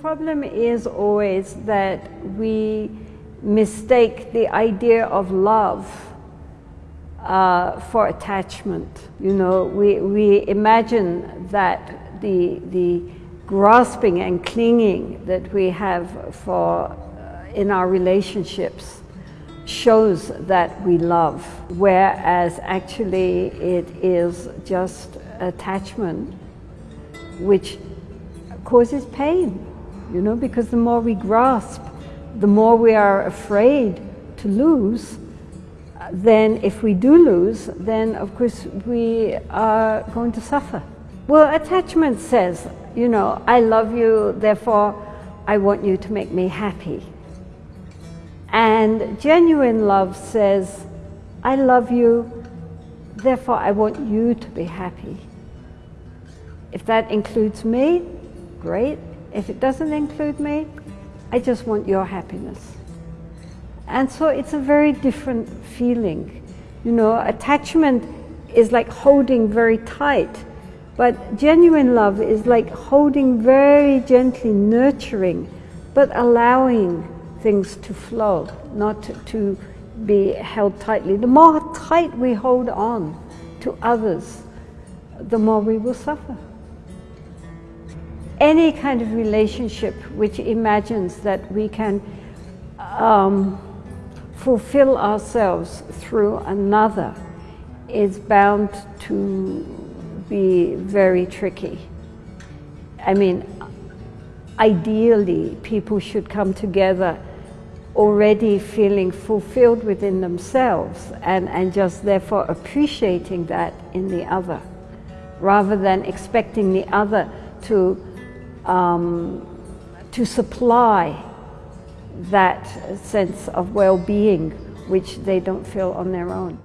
problem is always that we mistake the idea of love uh, for attachment. You know, we, we imagine that the, the grasping and clinging that we have for, uh, in our relationships shows that we love, whereas actually it is just attachment which causes pain, you know, because the more we grasp, the more we are afraid to lose, then if we do lose, then of course we are going to suffer. Well, attachment says, you know, I love you, therefore I want you to make me happy. And genuine love says, I love you, therefore I want you to be happy. If that includes me, great. If it doesn't include me, I just want your happiness. And so it's a very different feeling. You know, attachment is like holding very tight, but genuine love is like holding very gently, nurturing, but allowing things to flow, not to be held tightly. The more tight we hold on to others, the more we will suffer. Any kind of relationship which imagines that we can um, fulfill ourselves through another is bound to be very tricky. I mean, ideally, people should come together already feeling fulfilled within themselves and, and just therefore appreciating that in the other, rather than expecting the other to, um, to supply that sense of well-being which they don't feel on their own.